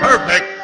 Perfect.